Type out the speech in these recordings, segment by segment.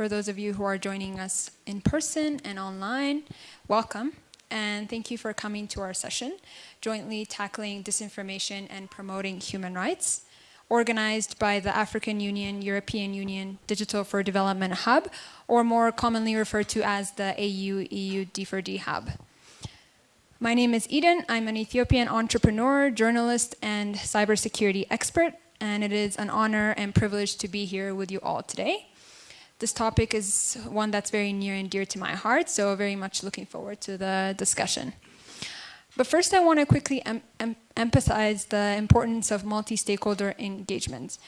For those of you who are joining us in person and online, welcome. And thank you for coming to our session, Jointly Tackling Disinformation and Promoting Human Rights, organized by the African Union, European Union Digital for Development Hub, or more commonly referred to as the AU-EU D4D Hub. My name is Eden. I'm an Ethiopian entrepreneur, journalist, and cybersecurity expert, and it is an honor and privilege to be here with you all today. This topic is one that's very near and dear to my heart, so very much looking forward to the discussion. But first, I want to quickly em em emphasize the importance of multi-stakeholder engagement,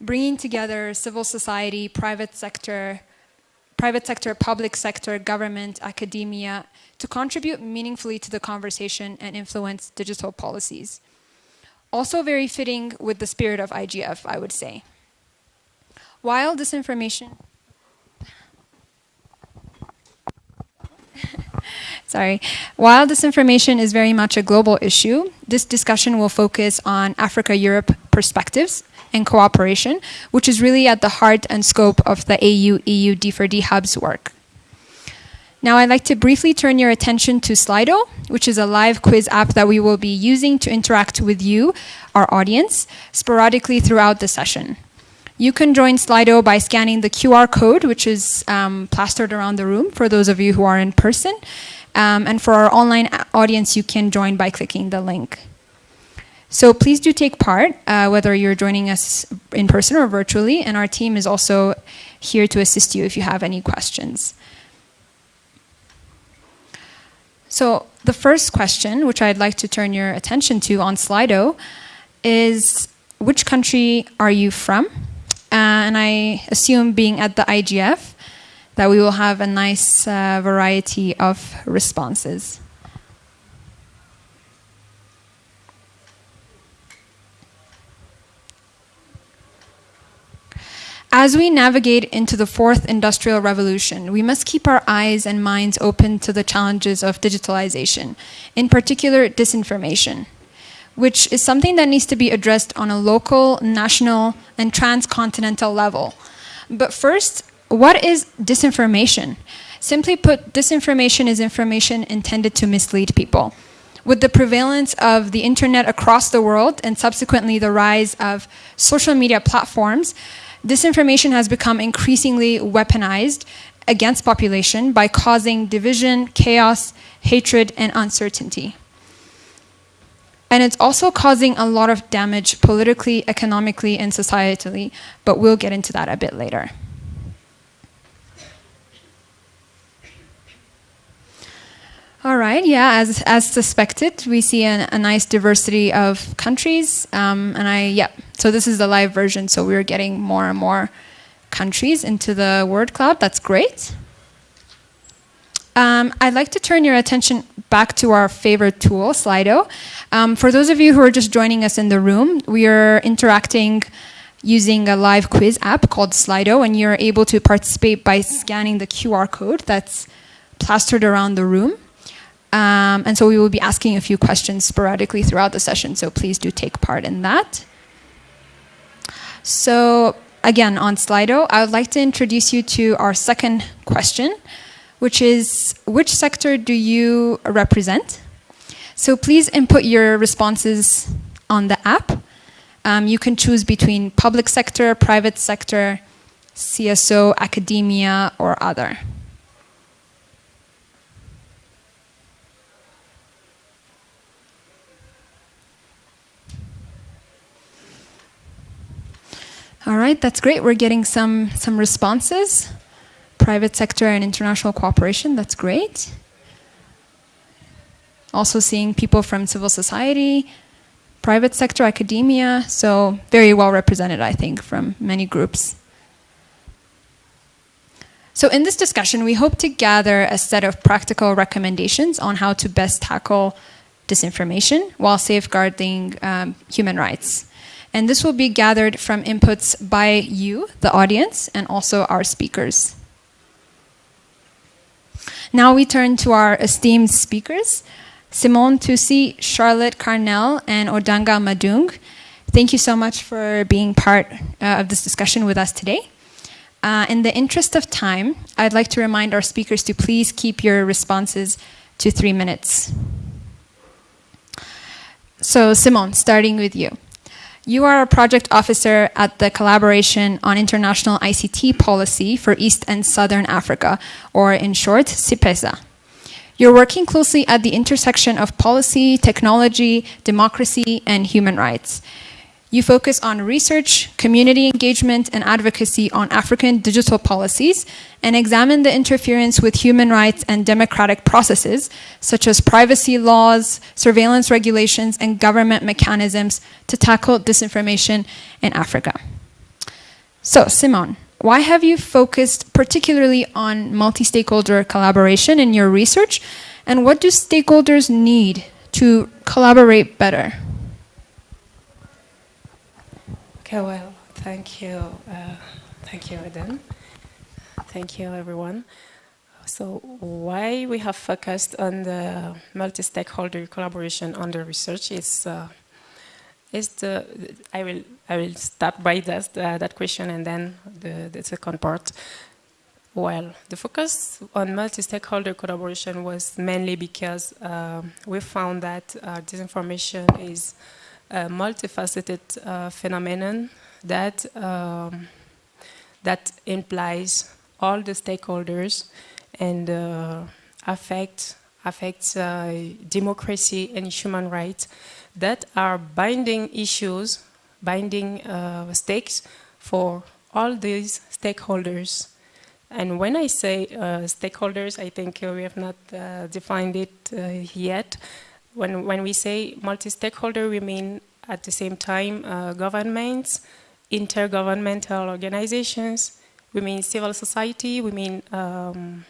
bringing together civil society, private sector, private sector, public sector, government, academia, to contribute meaningfully to the conversation and influence digital policies. Also very fitting with the spirit of IGF, I would say. While disinformation... Sorry. While disinformation is very much a global issue, this discussion will focus on Africa-Europe perspectives and cooperation, which is really at the heart and scope of the AU-EU D4D Hub's work. Now I'd like to briefly turn your attention to Slido, which is a live quiz app that we will be using to interact with you, our audience, sporadically throughout the session. You can join Slido by scanning the QR code, which is um, plastered around the room for those of you who are in person. Um, and for our online audience, you can join by clicking the link. So please do take part, uh, whether you're joining us in person or virtually, and our team is also here to assist you if you have any questions. So the first question, which I'd like to turn your attention to on Slido, is which country are you from? And I assume being at the IGF, that we will have a nice uh, variety of responses. As we navigate into the fourth industrial revolution, we must keep our eyes and minds open to the challenges of digitalization, in particular disinformation, which is something that needs to be addressed on a local, national, and transcontinental level. But first, what is disinformation? Simply put, disinformation is information intended to mislead people. With the prevalence of the internet across the world and subsequently the rise of social media platforms, disinformation has become increasingly weaponized against population by causing division, chaos, hatred, and uncertainty. And it's also causing a lot of damage politically, economically, and societally, but we'll get into that a bit later. All right, yeah, as, as suspected, we see an, a nice diversity of countries. Um, and I, yeah, so this is the live version, so we're getting more and more countries into the word cloud. That's great. Um, I'd like to turn your attention back to our favorite tool, Slido. Um, for those of you who are just joining us in the room, we are interacting using a live quiz app called Slido, and you're able to participate by scanning the QR code that's plastered around the room. Um, and so we will be asking a few questions sporadically throughout the session, so please do take part in that. So again, on Slido, I would like to introduce you to our second question, which is, which sector do you represent? So please input your responses on the app. Um, you can choose between public sector, private sector, CSO, academia, or other. All right, that's great. We're getting some, some responses. Private sector and international cooperation, that's great. Also seeing people from civil society, private sector, academia, so very well represented, I think, from many groups. So in this discussion, we hope to gather a set of practical recommendations on how to best tackle disinformation while safeguarding um, human rights. And this will be gathered from inputs by you, the audience, and also our speakers. Now we turn to our esteemed speakers, Simone Toussi, Charlotte Carnehl, and Odanga Madung. Thank you so much for being part uh, of this discussion with us today. Uh, in the interest of time, I'd like to remind our speakers to please keep your responses to three minutes. So, Simone, starting with you. You are a project officer at the Collaboration on International ICT Policy for East and Southern Africa, or in short, CIPESA. You're working closely at the intersection of policy, technology, democracy, and human rights. You focus on research, community engagement, and advocacy on African digital policies and examine the interference with human rights and democratic processes, such as privacy laws, surveillance regulations, and government mechanisms to tackle disinformation in Africa. So, Simon, why have you focused particularly on multi-stakeholder collaboration in your research, and what do stakeholders need to collaborate better? Well, thank you. Uh, thank you, Eden. Thank you, everyone. So why we have focused on the multi-stakeholder collaboration on the research is uh, is the I will I will start by that uh, that question and then the, the second part. Well, the focus on multi-stakeholder collaboration was mainly because uh, we found that uh, disinformation is a multifaceted uh, phenomenon that um, that implies all the stakeholders and uh, affect affects uh, democracy and human rights that are binding issues, binding uh, stakes for all these stakeholders. And when I say uh, stakeholders, I think we have not uh, defined it yet. When, when we say multi-stakeholder, we mean at the same time uh, governments, intergovernmental organizations, we mean civil society, we mean um,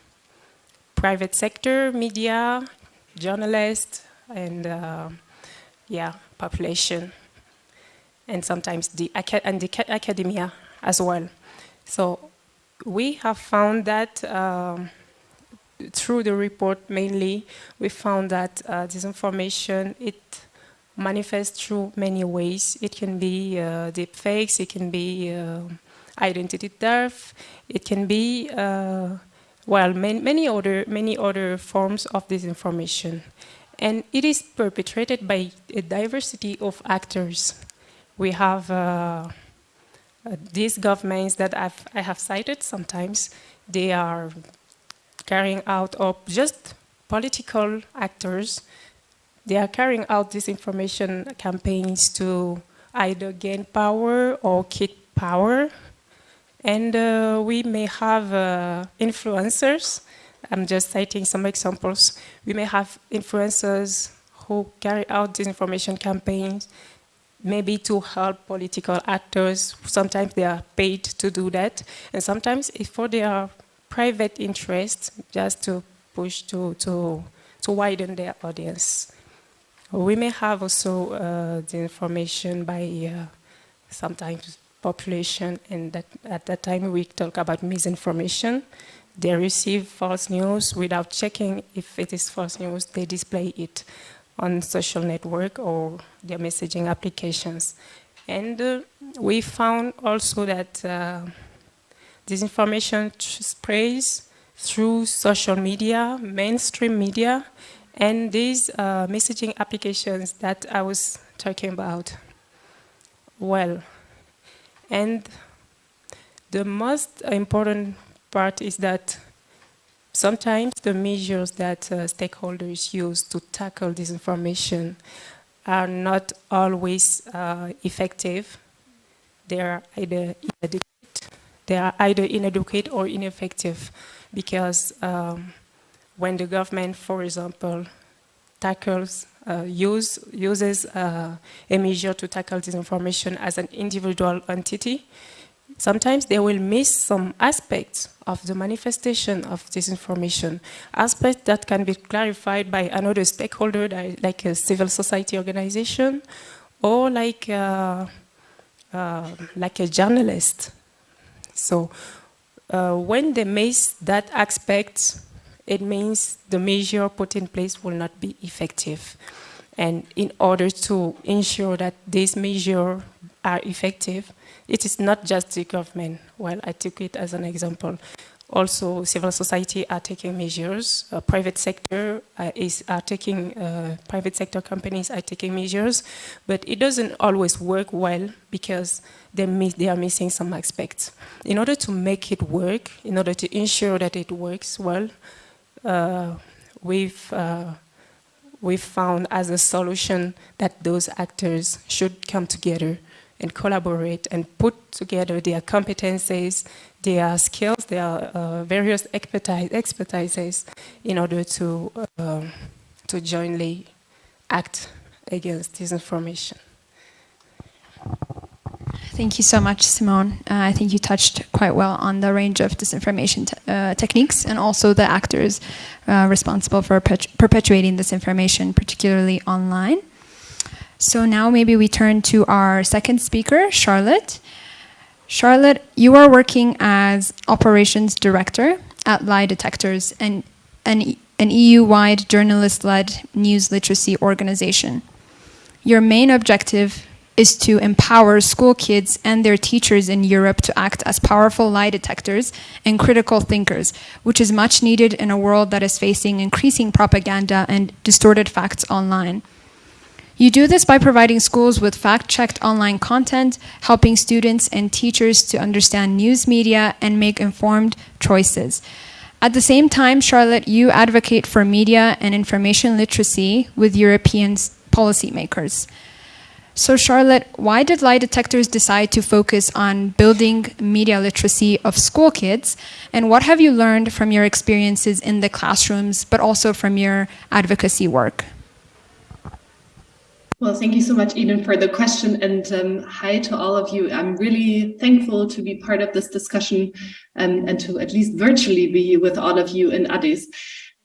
private sector, media, journalists, and uh, yeah, population, and sometimes the, and the academia as well. So we have found that um, through the report mainly, we found that uh, disinformation, it manifests through many ways. It can be uh, deep fakes, it can be uh, identity theft, it can be, uh, well, many, many, other, many other forms of disinformation. And it is perpetrated by a diversity of actors. We have uh, these governments that I've, I have cited sometimes, they are carrying out of just political actors. They are carrying out disinformation campaigns to either gain power or keep power. And uh, we may have uh, influencers. I'm just citing some examples. We may have influencers who carry out disinformation campaigns, maybe to help political actors. Sometimes they are paid to do that. And sometimes if for their private interests just to push to, to, to widen their audience. We may have also uh, the information by uh, sometimes population and that, at that time we talk about misinformation. They receive false news without checking if it is false news, they display it on social network or their messaging applications. And uh, we found also that uh, Disinformation spreads through social media, mainstream media, and these uh, messaging applications that I was talking about. Well, and the most important part is that sometimes the measures that uh, stakeholders use to tackle disinformation are not always uh, effective. They are either inadequate they are either inadequate or ineffective because um, when the government, for example, tackles, uh, use, uses uh, a measure to tackle disinformation as an individual entity, sometimes they will miss some aspects of the manifestation of disinformation, aspects that can be clarified by another stakeholder, like a civil society organization, or like, uh, uh like a journalist so uh, when they miss that aspect, it means the measure put in place will not be effective. And in order to ensure that these measures are effective, it is not just the government. Well, I took it as an example. Also, civil society are taking measures. Uh, private sector uh, is are taking uh, private sector companies are taking measures, but it doesn't always work well because they miss, they are missing some aspects. In order to make it work, in order to ensure that it works well, uh, we've uh, we've found as a solution that those actors should come together and collaborate and put together their competencies, their skills, their uh, various expertise, expertises in order to, uh, to jointly act against disinformation. Thank you so much, Simone. Uh, I think you touched quite well on the range of disinformation te uh, techniques and also the actors uh, responsible for perpetuating disinformation, particularly online. So now maybe we turn to our second speaker, Charlotte. Charlotte, you are working as operations director at Lie Detectors, an, an, an EU-wide journalist-led news literacy organization. Your main objective is to empower school kids and their teachers in Europe to act as powerful lie detectors and critical thinkers, which is much needed in a world that is facing increasing propaganda and distorted facts online. You do this by providing schools with fact-checked online content, helping students and teachers to understand news media and make informed choices. At the same time, Charlotte, you advocate for media and information literacy with European policymakers. So Charlotte, why did lie detectors decide to focus on building media literacy of school kids? And what have you learned from your experiences in the classrooms, but also from your advocacy work? Well, thank you so much, Eden, for the question. And um, hi to all of you. I'm really thankful to be part of this discussion um, and to at least virtually be with all of you in Addis.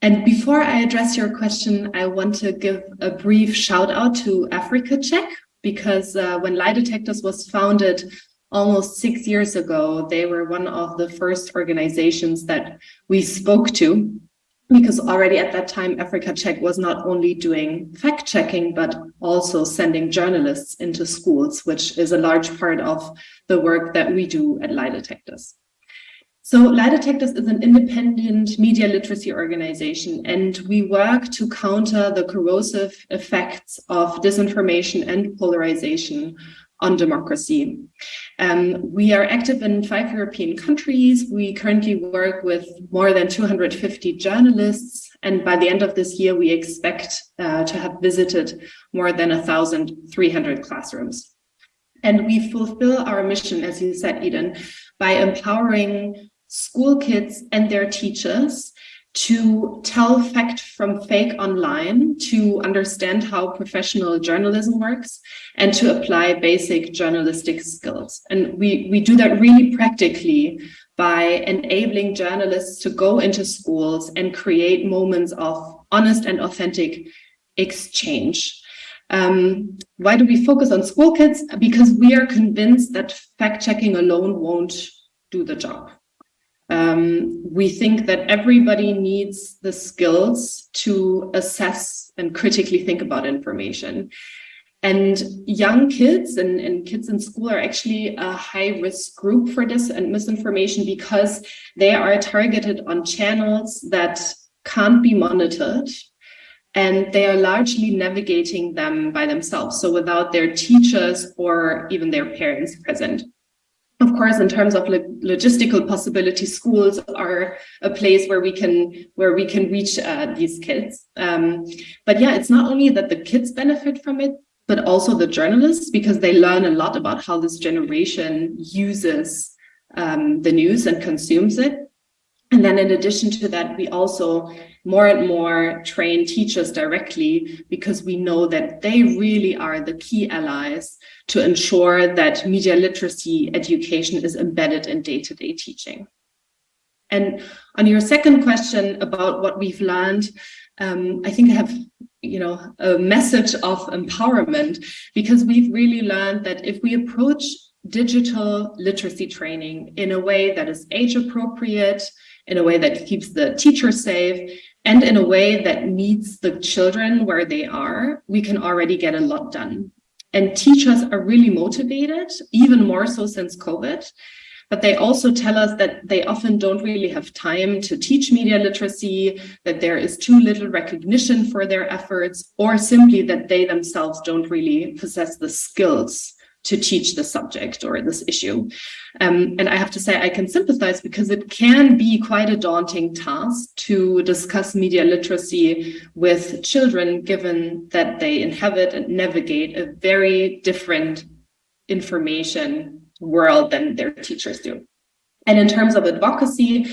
And before I address your question, I want to give a brief shout out to Africa Check, because uh, when Lie Detectors was founded almost six years ago, they were one of the first organizations that we spoke to because already at that time, Africa Check was not only doing fact checking, but also sending journalists into schools, which is a large part of the work that we do at Lie Detectors. So Lie Detectors is an independent media literacy organization, and we work to counter the corrosive effects of disinformation and polarization on democracy. Um, we are active in five European countries. We currently work with more than 250 journalists. And by the end of this year, we expect uh, to have visited more than 1,300 classrooms. And we fulfill our mission, as you said, Eden, by empowering school kids and their teachers to tell fact from fake online, to understand how professional journalism works, and to apply basic journalistic skills. And we, we do that really practically by enabling journalists to go into schools and create moments of honest and authentic exchange. Um, why do we focus on school kids? Because we are convinced that fact checking alone won't do the job. Um, we think that everybody needs the skills to assess and critically think about information. And young kids and, and kids in school are actually a high risk group for this and misinformation because they are targeted on channels that can't be monitored and they are largely navigating them by themselves. So without their teachers or even their parents present. Of course, in terms of logistical possibilities, schools are a place where we can where we can reach uh, these kids. Um, but yeah, it's not only that the kids benefit from it, but also the journalists because they learn a lot about how this generation uses um, the news and consumes it. And then in addition to that, we also more and more train teachers directly because we know that they really are the key allies to ensure that media literacy education is embedded in day-to-day -day teaching. And on your second question about what we've learned, um, I think I have you know, a message of empowerment because we've really learned that if we approach digital literacy training in a way that is age appropriate, in a way that keeps the teacher safe, and in a way that meets the children where they are, we can already get a lot done. And teachers are really motivated, even more so since COVID. But they also tell us that they often don't really have time to teach media literacy, that there is too little recognition for their efforts, or simply that they themselves don't really possess the skills to teach the subject or this issue. Um, and I have to say I can sympathize because it can be quite a daunting task to discuss media literacy with children, given that they inhabit and navigate a very different information world than their teachers do. And in terms of advocacy,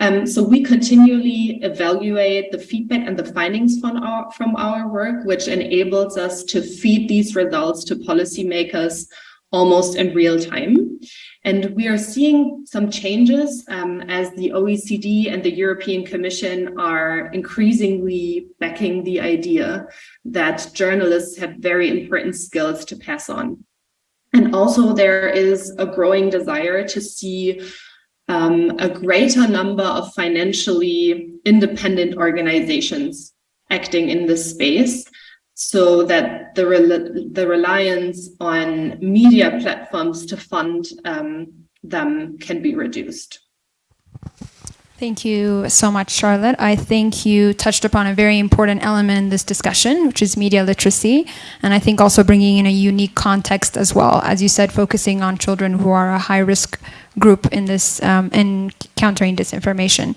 um, so we continually evaluate the feedback and the findings from our, from our work, which enables us to feed these results to policymakers almost in real time. And we are seeing some changes um, as the OECD and the European Commission are increasingly backing the idea that journalists have very important skills to pass on. And also there is a growing desire to see um, a greater number of financially independent organizations acting in this space so that the, the reliance on media platforms to fund um, them can be reduced. Thank you so much, Charlotte. I think you touched upon a very important element in this discussion, which is media literacy, and I think also bringing in a unique context as well, as you said, focusing on children who are a high-risk group in this um, in countering disinformation.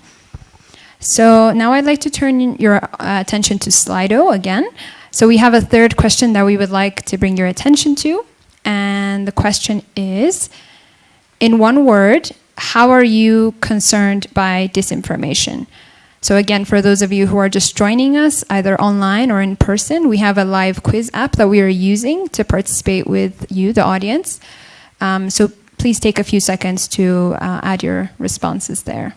So now I'd like to turn your uh, attention to Slido again. So we have a third question that we would like to bring your attention to, and the question is, in one word, how are you concerned by disinformation? So again, for those of you who are just joining us, either online or in person, we have a live quiz app that we are using to participate with you, the audience. Um, so please take a few seconds to uh, add your responses there.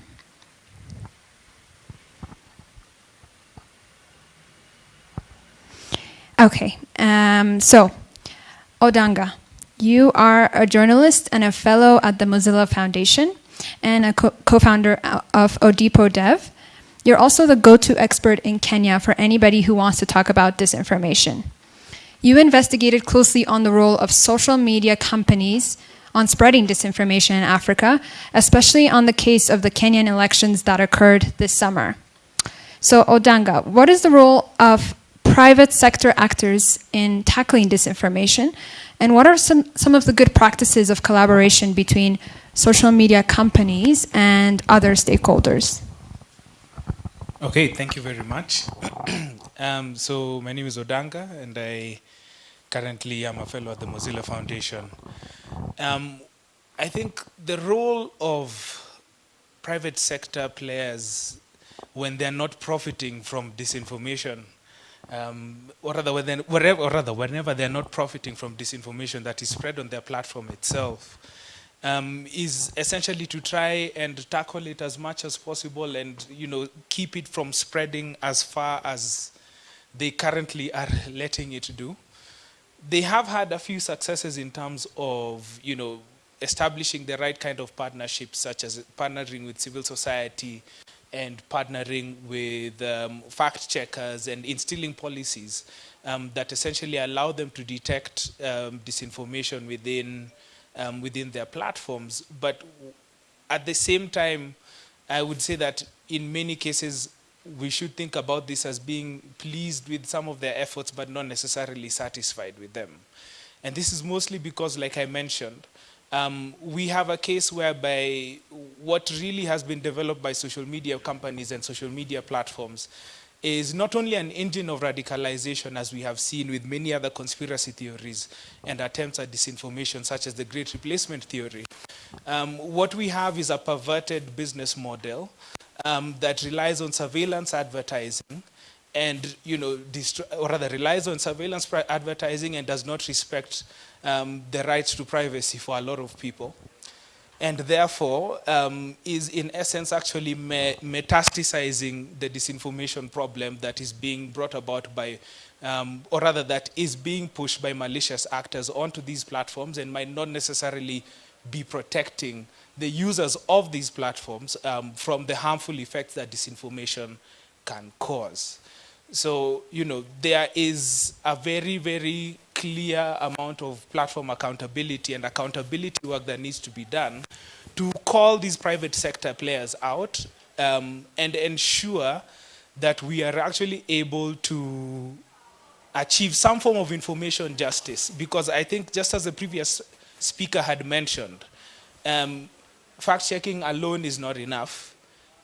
Okay, um, so Odanga. You are a journalist and a fellow at the Mozilla Foundation and a co-founder of Odipo Dev. You're also the go-to expert in Kenya for anybody who wants to talk about disinformation. You investigated closely on the role of social media companies on spreading disinformation in Africa, especially on the case of the Kenyan elections that occurred this summer. So Odanga, what is the role of private sector actors in tackling disinformation? And what are some, some of the good practices of collaboration between social media companies and other stakeholders? Okay, thank you very much. um, so my name is Odanga and I currently am a fellow at the Mozilla Foundation. Um, I think the role of private sector players when they're not profiting from disinformation um, or rather, wherever, or rather, whenever they're not profiting from disinformation that is spread on their platform itself, um, is essentially to try and tackle it as much as possible and you know keep it from spreading as far as they currently are letting it do. They have had a few successes in terms of you know establishing the right kind of partnerships, such as partnering with civil society, and partnering with um, fact checkers and instilling policies um, that essentially allow them to detect um, disinformation within, um, within their platforms. But at the same time, I would say that in many cases, we should think about this as being pleased with some of their efforts, but not necessarily satisfied with them. And this is mostly because, like I mentioned, um, we have a case whereby what really has been developed by social media companies and social media platforms is not only an engine of radicalization, as we have seen with many other conspiracy theories and attempts at disinformation, such as the Great Replacement Theory. Um, what we have is a perverted business model um, that relies on surveillance advertising and, you know, or rather relies on surveillance advertising and does not respect um, the right to privacy for a lot of people. And therefore, um, is in essence actually me metastasizing the disinformation problem that is being brought about by, um, or rather that is being pushed by malicious actors onto these platforms and might not necessarily be protecting the users of these platforms um, from the harmful effects that disinformation can cause. So, you know, there is a very, very clear amount of platform accountability and accountability work that needs to be done to call these private sector players out um, and ensure that we are actually able to achieve some form of information justice. Because I think, just as the previous speaker had mentioned, um, fact checking alone is not enough.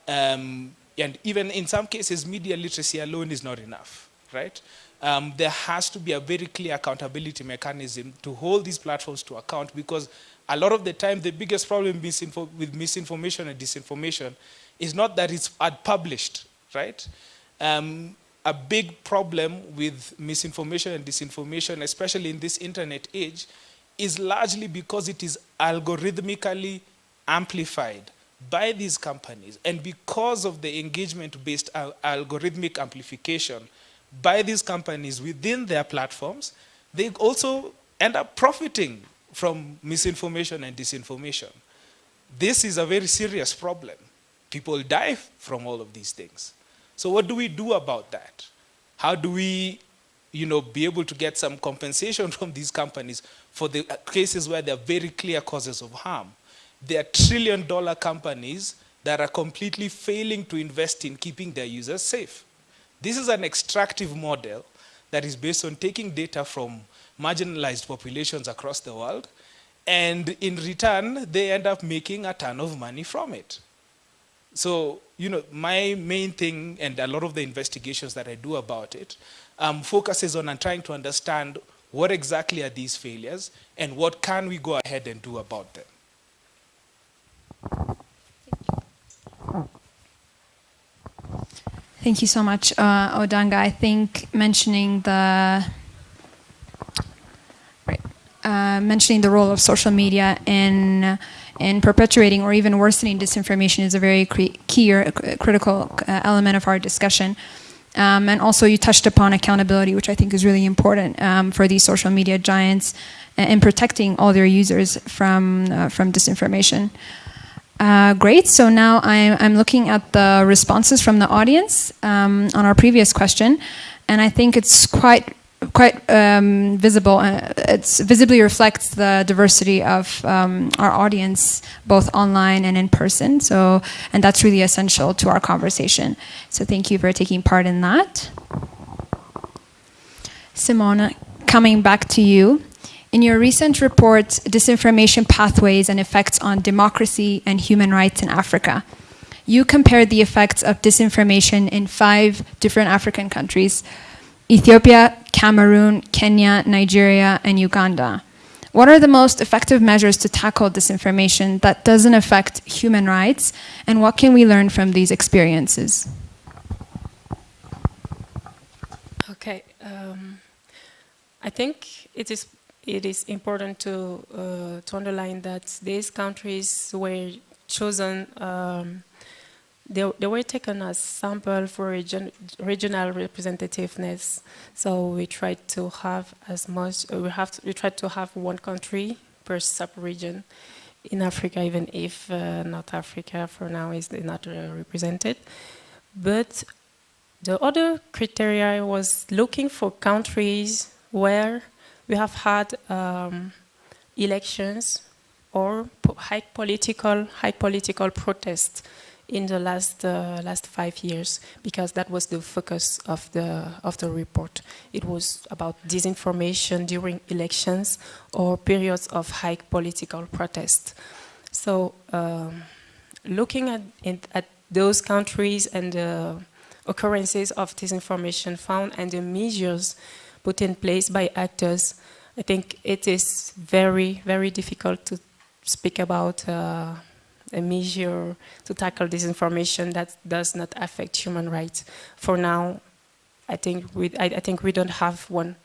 Um, and even in some cases, media literacy alone is not enough, right? Um, there has to be a very clear accountability mechanism to hold these platforms to account because a lot of the time, the biggest problem with misinformation and disinformation is not that it's published, right? Um, a big problem with misinformation and disinformation, especially in this internet age, is largely because it is algorithmically amplified by these companies. And because of the engagement-based algorithmic amplification by these companies within their platforms, they also end up profiting from misinformation and disinformation. This is a very serious problem. People die from all of these things. So what do we do about that? How do we you know, be able to get some compensation from these companies for the cases where there are very clear causes of harm? There are trillion dollar companies that are completely failing to invest in keeping their users safe. This is an extractive model that is based on taking data from marginalized populations across the world, and in return, they end up making a ton of money from it. So, you know, my main thing, and a lot of the investigations that I do about it, um, focuses on trying to understand what exactly are these failures, and what can we go ahead and do about them. Thank you so much, uh, Odanga. I think mentioning the uh, mentioning the role of social media in in perpetuating or even worsening disinformation is a very key or critical uh, element of our discussion. Um, and also, you touched upon accountability, which I think is really important um, for these social media giants uh, in protecting all their users from uh, from disinformation. Uh, great. So now I'm, I'm, looking at the responses from the audience um, on our previous question, and I think it's quite quite um, visible. Uh, it visibly reflects the diversity of um, our audience, both online and in person. So, and that's really essential to our conversation. So, thank you for taking part in that. Simona, coming back to you. In your recent report, Disinformation Pathways and Effects on Democracy and Human Rights in Africa, you compared the effects of disinformation in five different African countries Ethiopia, Cameroon, Kenya, Nigeria, and Uganda. What are the most effective measures to tackle disinformation that doesn't affect human rights, and what can we learn from these experiences? Okay, um, I think it is it is important to, uh, to underline that these countries were chosen, um, they, they were taken as sample for region, regional representativeness. So we tried to have as much, uh, we, have to, we tried to have one country per sub-region in Africa, even if uh, North Africa for now is not uh, represented. But the other criteria was looking for countries where we have had um, elections or high political, high political protests in the last uh, last five years because that was the focus of the of the report. It was about disinformation during elections or periods of high political protest. So, um, looking at at those countries and the occurrences of disinformation found and the measures put in place by actors, I think it is very, very difficult to speak about uh, a measure to tackle disinformation that does not affect human rights. For now, I think we, I, I think we don't have one.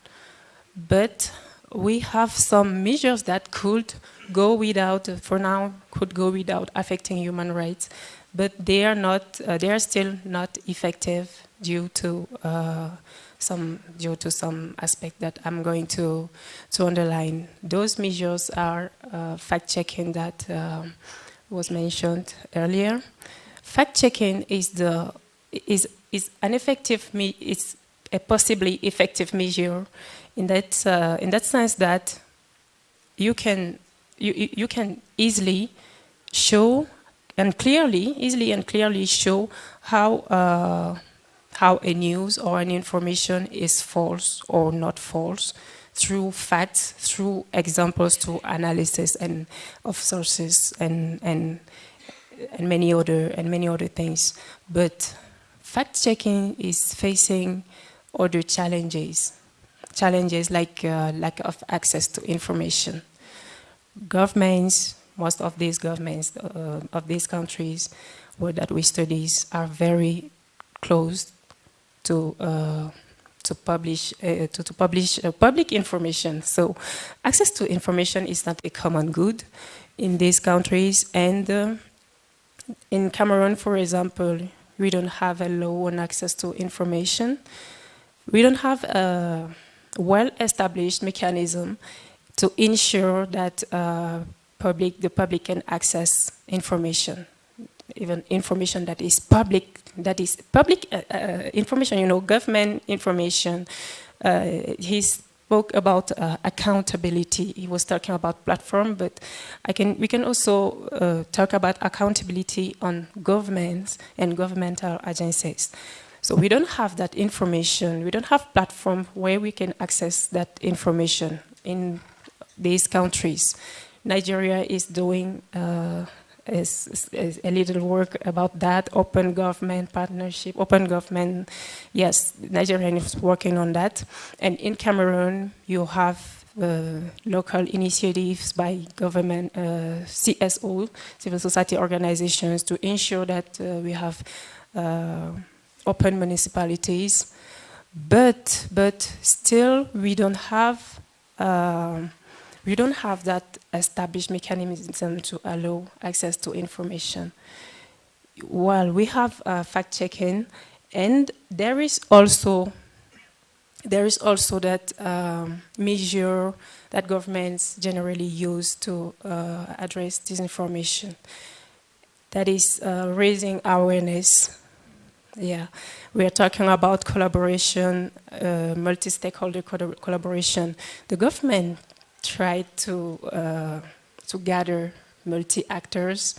But we have some measures that could go without, for now, could go without affecting human rights. But they are not, uh, they are still not effective due to uh, some due to some aspect that I'm going to to underline. Those measures are uh, fact checking that um, was mentioned earlier. Fact checking is the is is an effective me a possibly effective measure in that, uh, in that sense that you can, you, you can easily show and clearly, easily and clearly show how, uh, how a news or an information is false or not false through facts, through examples, through analysis and of sources and, and, and many other and many other things. But fact checking is facing other challenges, challenges like uh, lack of access to information. Governments, most of these governments uh, of these countries that we study are very close to uh, to publish uh, to, to, publish uh, public information. So access to information is not a common good in these countries. And uh, in Cameroon, for example, we don't have a law on access to information. We don't have a well-established mechanism to ensure that uh, public, the public can access information even information that is public, that is public uh, uh, information, you know, government information. Uh, he spoke about uh, accountability. He was talking about platform, but I can, we can also uh, talk about accountability on governments and governmental agencies. So we don't have that information. We don't have platform where we can access that information in these countries. Nigeria is doing uh, is, is, a little work about that, open government partnership, open government, yes, Nigeria is working on that. And in Cameroon, you have uh, local initiatives by government, uh, CSO, civil society organizations, to ensure that uh, we have uh, open municipalities. But, but still, we don't have uh, we don't have that established mechanism to allow access to information. Well, we have uh, fact-checking, and there is also there is also that um, measure that governments generally use to uh, address disinformation. That is uh, raising awareness. Yeah, we are talking about collaboration, uh, multi-stakeholder collaboration. The government tried to, uh, to gather multi-actors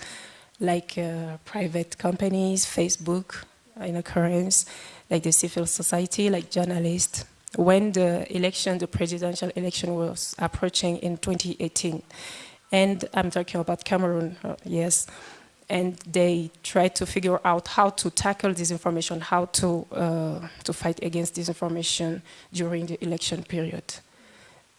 like uh, private companies, Facebook in occurrence, like the civil society, like journalists. When the election, the presidential election was approaching in 2018, and I'm talking about Cameroon, uh, yes, and they tried to figure out how to tackle disinformation, how to, uh, to fight against disinformation during the election period.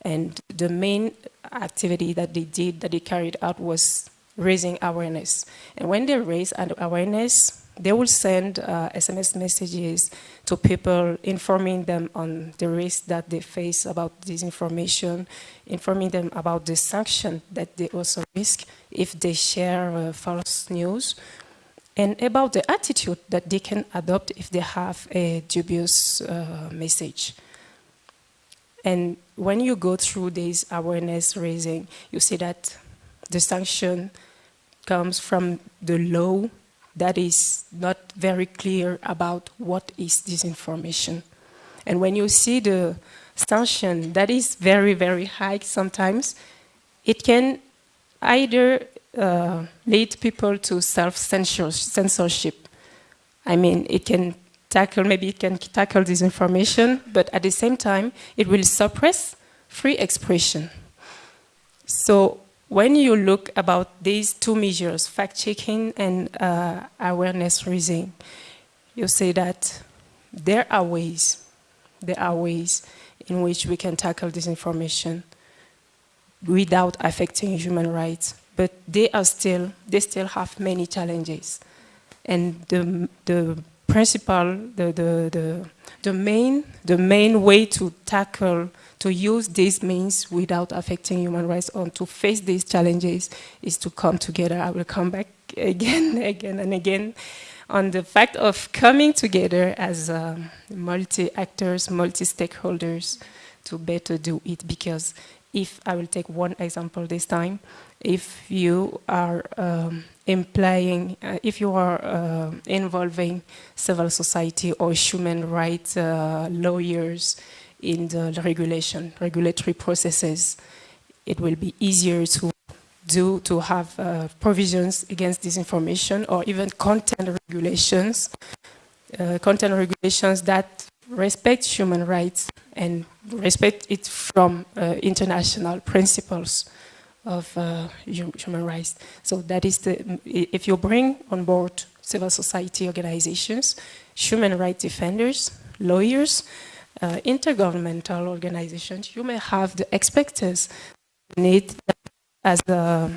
And the main activity that they did, that they carried out was raising awareness. And when they raise awareness, they will send uh, SMS messages to people, informing them on the risk that they face about disinformation, informing them about the sanction that they also risk if they share uh, false news, and about the attitude that they can adopt if they have a dubious uh, message. And when you go through this awareness raising, you see that the sanction comes from the law that is not very clear about what is disinformation. And when you see the sanction that is very, very high sometimes, it can either uh, lead people to self-censorship. I mean, it can tackle, maybe it can tackle disinformation, but at the same time, it will suppress free expression. So when you look about these two measures, fact-checking and uh, awareness raising, you say that there are ways, there are ways in which we can tackle disinformation without affecting human rights, but they are still, they still have many challenges. And the, the principle, the, the, the, the, main, the main way to tackle, to use these means without affecting human rights or to face these challenges is to come together. I will come back again, again and again on the fact of coming together as um, multi-actors, multi-stakeholders to better do it because if I will take one example this time, if you are um, implying, uh, if you are uh, involving civil society or human rights uh, lawyers in the regulation, regulatory processes, it will be easier to do to have uh, provisions against disinformation or even content regulations, uh, content regulations that respect human rights and respect it from uh, international principles of uh, human rights. So that is the, if you bring on board civil society organizations, human rights defenders, lawyers, uh, intergovernmental organizations, you may have the expertise need as a,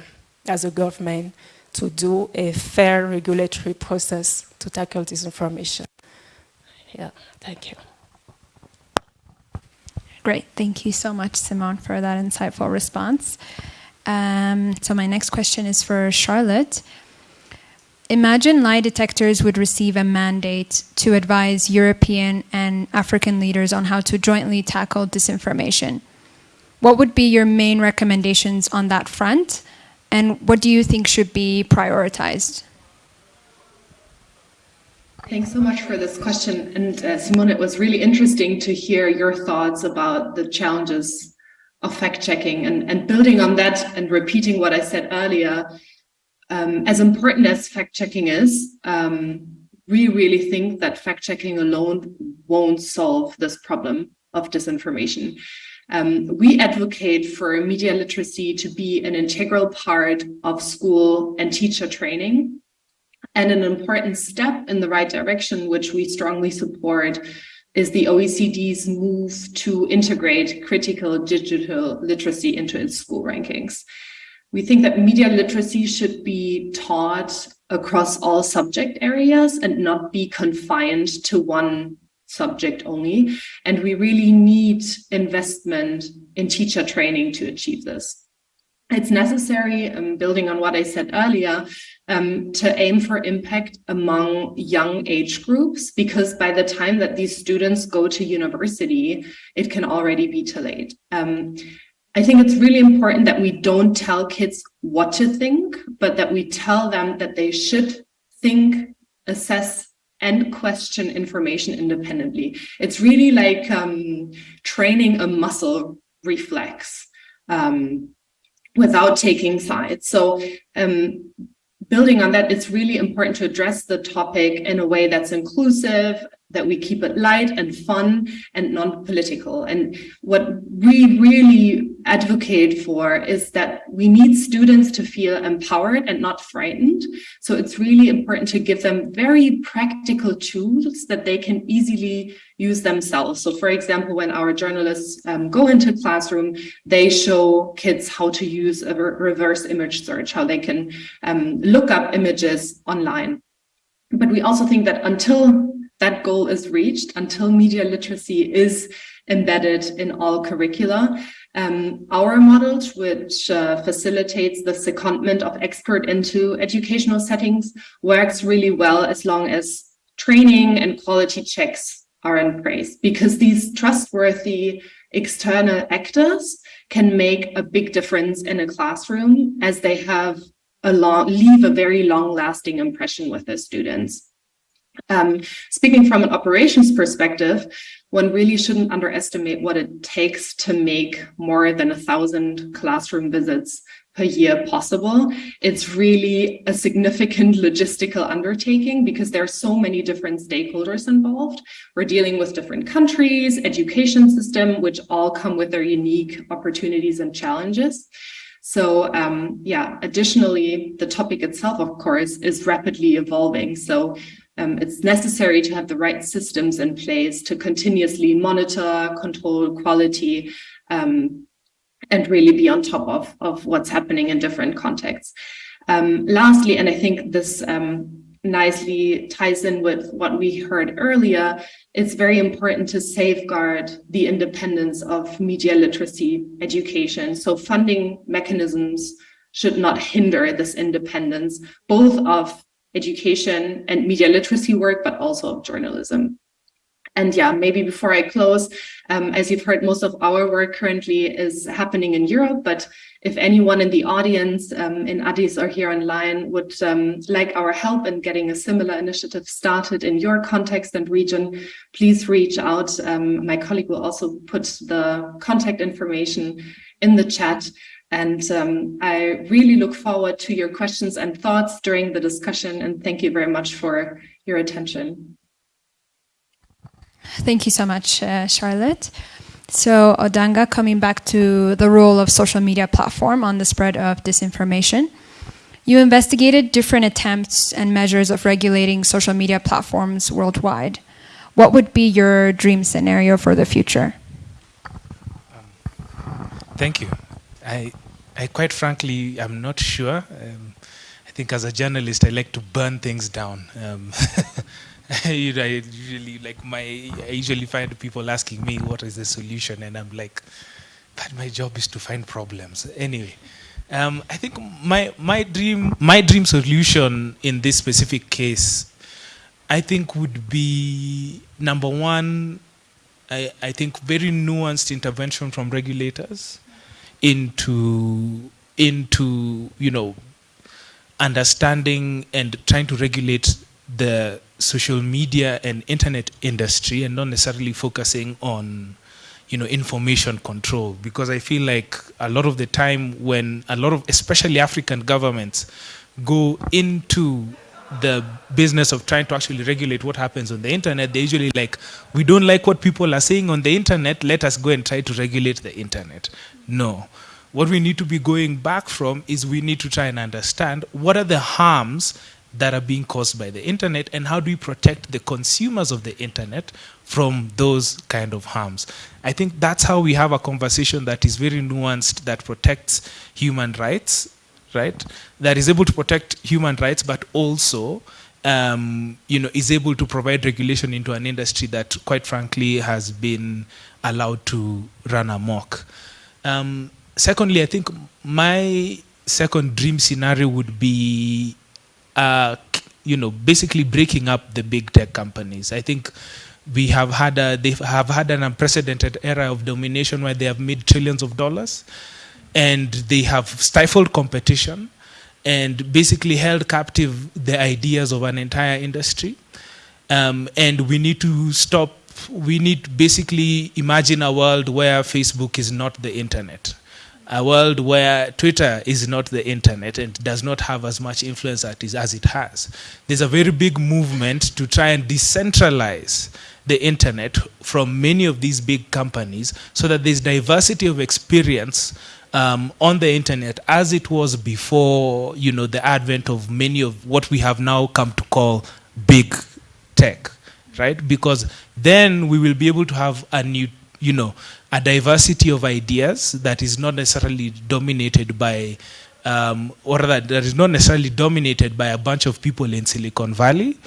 as a government to do a fair regulatory process to tackle this information. Yeah, thank you. Great, thank you so much, Simone, for that insightful response. Um, so my next question is for Charlotte. Imagine lie detectors would receive a mandate to advise European and African leaders on how to jointly tackle disinformation. What would be your main recommendations on that front? And what do you think should be prioritized? Thanks so much for this question. And uh, Simone, it was really interesting to hear your thoughts about the challenges of fact checking and, and building on that and repeating what I said earlier. Um, as important as fact checking is, um, we really think that fact checking alone won't solve this problem of disinformation. Um, we advocate for media literacy to be an integral part of school and teacher training. And an important step in the right direction, which we strongly support, is the OECD's move to integrate critical digital literacy into its school rankings. We think that media literacy should be taught across all subject areas and not be confined to one subject only. And we really need investment in teacher training to achieve this. It's necessary, um, building on what I said earlier, um, to aim for impact among young age groups, because by the time that these students go to university, it can already be too late. Um, I think it's really important that we don't tell kids what to think, but that we tell them that they should think, assess, and question information independently. It's really like um, training a muscle reflex um, without taking sides. So um, building on that, it's really important to address the topic in a way that's inclusive, that we keep it light and fun and non-political. And what we really advocate for is that we need students to feel empowered and not frightened. So it's really important to give them very practical tools that they can easily use themselves. So for example, when our journalists um, go into classroom, they show kids how to use a re reverse image search, how they can um, look up images online. But we also think that until that goal is reached until media literacy is embedded in all curricula. Um, our model, which uh, facilitates the secondment of expert into educational settings, works really well as long as training and quality checks are in place, because these trustworthy external actors can make a big difference in a classroom as they have a long, leave a very long lasting impression with their students. Um, speaking from an operations perspective, one really shouldn't underestimate what it takes to make more than a thousand classroom visits per year possible. It's really a significant logistical undertaking because there are so many different stakeholders involved. We're dealing with different countries, education system, which all come with their unique opportunities and challenges. So um, yeah, additionally, the topic itself, of course, is rapidly evolving. So um, it's necessary to have the right systems in place to continuously monitor, control quality, um, and really be on top of, of what's happening in different contexts. Um, lastly, and I think this um, nicely ties in with what we heard earlier, it's very important to safeguard the independence of media literacy education. So funding mechanisms should not hinder this independence, both of education and media literacy work, but also of journalism. And yeah, maybe before I close, um, as you've heard, most of our work currently is happening in Europe, but if anyone in the audience um, in Addis or here online would um, like our help in getting a similar initiative started in your context and region, please reach out. Um, my colleague will also put the contact information in the chat. And um, I really look forward to your questions and thoughts during the discussion. And thank you very much for your attention. Thank you so much, uh, Charlotte. So Odanga, coming back to the role of social media platform on the spread of disinformation, you investigated different attempts and measures of regulating social media platforms worldwide. What would be your dream scenario for the future? Um, thank you. I, I quite frankly, I'm not sure. Um, I think as a journalist, I like to burn things down. Um, I usually like my I usually find people asking me what is the solution, and I'm like, but my job is to find problems. Anyway, um, I think my my dream my dream solution in this specific case, I think would be number one. I, I think very nuanced intervention from regulators into into you know understanding and trying to regulate the social media and internet industry and not necessarily focusing on you know information control. Because i feel like a lot of the time when a lot of especially african governments go into the business of trying to actually regulate what happens on the internet they usually like we don't like what people are saying on the internet let us go and try to regulate the internet. No. What we need to be going back from is we need to try and understand what are the harms that are being caused by the internet and how do we protect the consumers of the internet from those kind of harms. I think that's how we have a conversation that is very nuanced that protects human rights right that is able to protect human rights but also um, you know is able to provide regulation into an industry that quite frankly has been allowed to run amok um, secondly i think my second dream scenario would be uh, you know, basically breaking up the big tech companies. I think we have had a, they have had an unprecedented era of domination where they have made trillions of dollars, and they have stifled competition, and basically held captive the ideas of an entire industry. Um, and we need to stop. We need basically imagine a world where Facebook is not the internet a world where Twitter is not the internet and does not have as much influence as it has. There's a very big movement to try and decentralize the internet from many of these big companies so that there's diversity of experience um, on the internet as it was before you know the advent of many of what we have now come to call big tech right because then we will be able to have a new you know a diversity of ideas that is not necessarily dominated by, um, or that, that is not necessarily dominated by a bunch of people in Silicon Valley.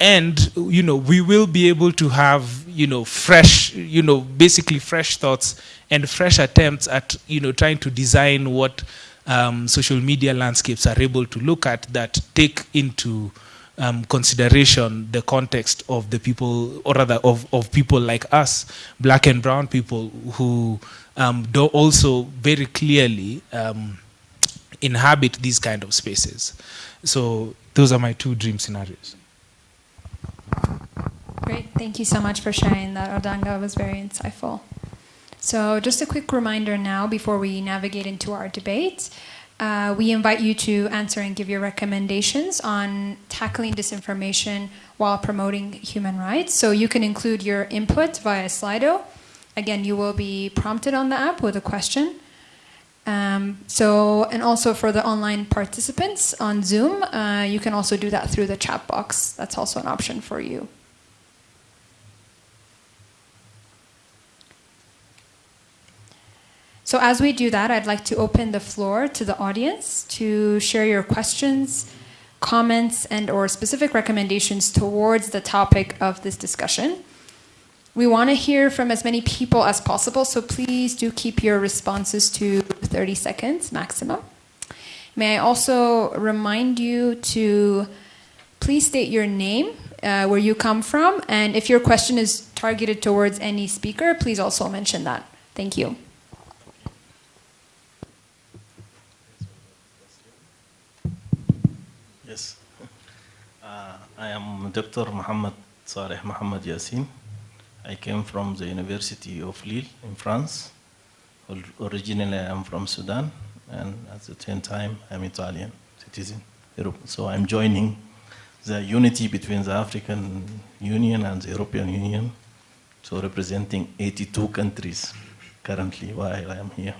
And, you know, we will be able to have, you know, fresh, you know, basically fresh thoughts and fresh attempts at, you know, trying to design what um, social media landscapes are able to look at that take into um, consideration the context of the people, or rather of, of people like us, black and brown people, who um, do also very clearly um, inhabit these kind of spaces. So those are my two dream scenarios. Great, thank you so much for sharing that, Odanga. It was very insightful. So just a quick reminder now before we navigate into our debate. Uh, we invite you to answer and give your recommendations on tackling disinformation while promoting human rights. So you can include your input via Slido. Again, you will be prompted on the app with a question. Um, so, and also for the online participants on Zoom, uh, you can also do that through the chat box. That's also an option for you. So as we do that, I'd like to open the floor to the audience to share your questions, comments, and or specific recommendations towards the topic of this discussion. We want to hear from as many people as possible, so please do keep your responses to 30 seconds maximum. May I also remind you to please state your name uh, where you come from. And if your question is targeted towards any speaker, please also mention that. Thank you. Yes. Uh, I am Dr. Mohammed Saleh Mohammed Yassin. I came from the University of Lille in France. Originally, I am from Sudan, and at the same time, I'm Italian citizen. So I'm joining the unity between the African Union and the European Union, so representing 82 countries currently while I'm here.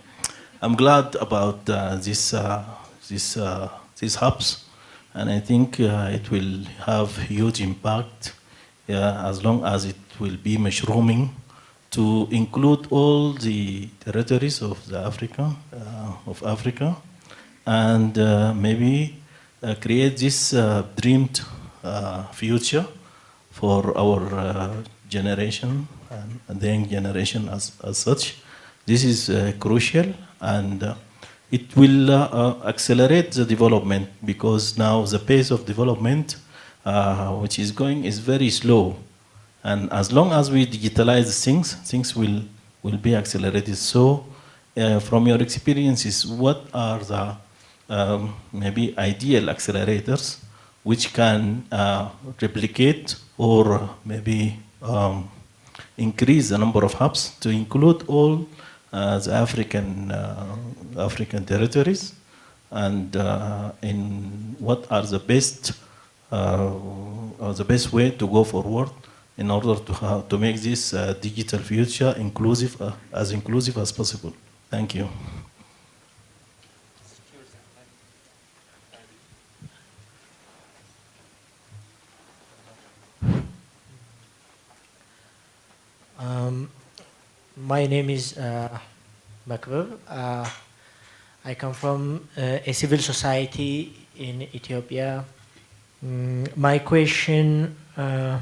I'm glad about uh, this, uh, this, uh, these hubs, and I think uh, it will have huge impact as long as it will be mushrooming to include all the territories of the Africa, uh, of Africa, and uh, maybe uh, create this uh, dreamed uh, future for our uh, generation and the young generation as, as such. This is crucial and it will accelerate the development because now the pace of development which is going is very slow and as long as we digitalize things, things will, will be accelerated. So uh, from your experiences, what are the um, maybe ideal accelerators which can uh, replicate or maybe um, increase the number of hubs to include all uh, the African, uh, African territories and uh, in what are the best, uh, the best way to go forward in order to, to make this uh, digital future inclusive, uh, as inclusive as possible. Thank you. Um, my name is uh. Uh, I come from uh, a civil society in Ethiopia. Mm, my question uh,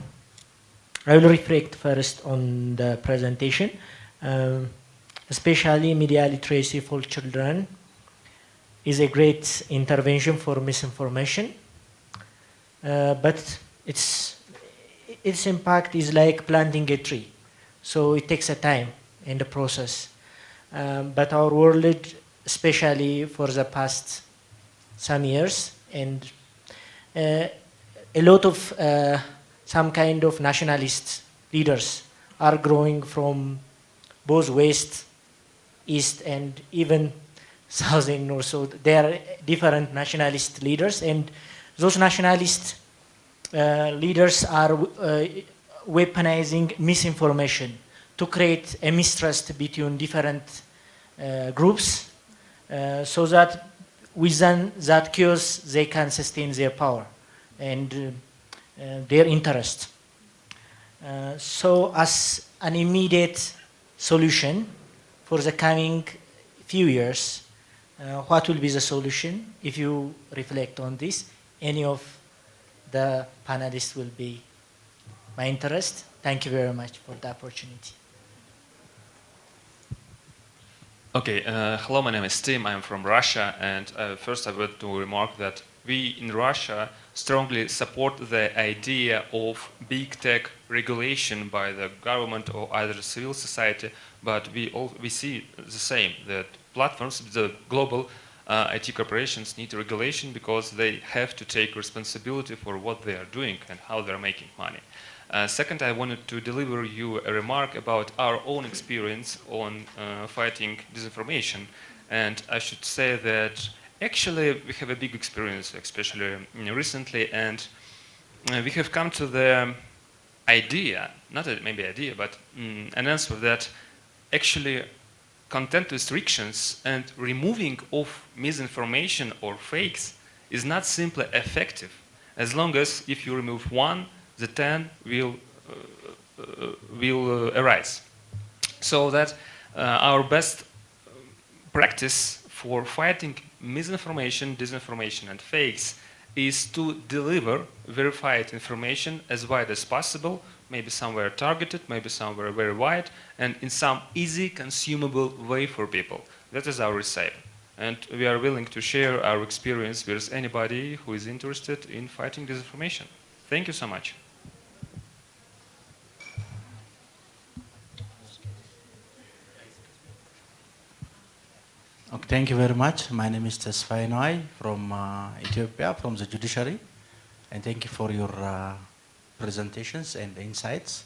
I will reflect first on the presentation, um, especially media literacy for children is a great intervention for misinformation, uh, but its, its impact is like planting a tree. So it takes a time in the process. Um, but our world, especially for the past some years, and a lot of uh, some kind of nationalist leaders are growing from both west, east, and even south and north. So there are different nationalist leaders, and those nationalist uh, leaders are uh, weaponizing misinformation to create a mistrust between different uh, groups uh, so that within that chaos they can sustain their power. And uh, uh, their interest. Uh, so as an immediate solution for the coming few years, uh, what will be the solution if you reflect on this? Any of the panelists will be my interest. Thank you very much for the opportunity. Okay, uh, hello, my name is Tim, I'm from Russia, and uh, first I want to remark that we in Russia strongly support the idea of big tech regulation by the government or either civil society, but we, all, we see the same, that platforms, the global uh, IT corporations need regulation because they have to take responsibility for what they are doing and how they're making money. Uh, second, I wanted to deliver you a remark about our own experience on uh, fighting disinformation. And I should say that Actually, we have a big experience, especially recently, and uh, we have come to the idea, not a, maybe idea, but um, an answer that actually content restrictions and removing of misinformation or fakes is not simply effective as long as if you remove one, the 10 will, uh, uh, will uh, arise. So that our best practice for fighting misinformation, disinformation, and fakes is to deliver verified information as wide as possible, maybe somewhere targeted, maybe somewhere very wide, and in some easy, consumable way for people. That is our recipe. And we are willing to share our experience with anybody who is interested in fighting disinformation. Thank you so much. Okay, thank you very much. My name is Tesfai Noai from uh, Ethiopia, from the judiciary. And thank you for your uh, presentations and insights.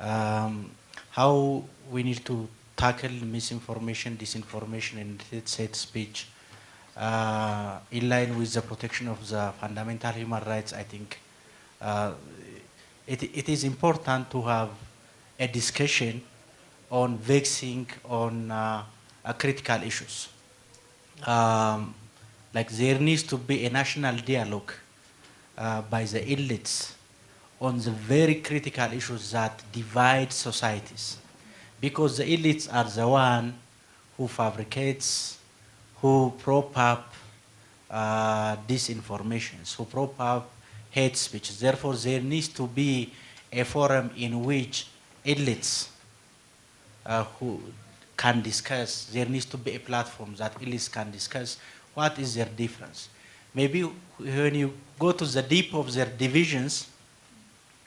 Um, how we need to tackle misinformation, disinformation, and hate speech uh, in line with the protection of the fundamental human rights, I think uh, it, it is important to have a discussion on vexing on uh, critical issues. Um, like there needs to be a national dialogue uh, by the elites on the very critical issues that divide societies. Because the elites are the one who fabricates, who prop up uh, who prop up hate speech. Therefore, there needs to be a forum in which elites uh, who can discuss, there needs to be a platform that elites can discuss what is their difference. Maybe when you go to the deep of their divisions,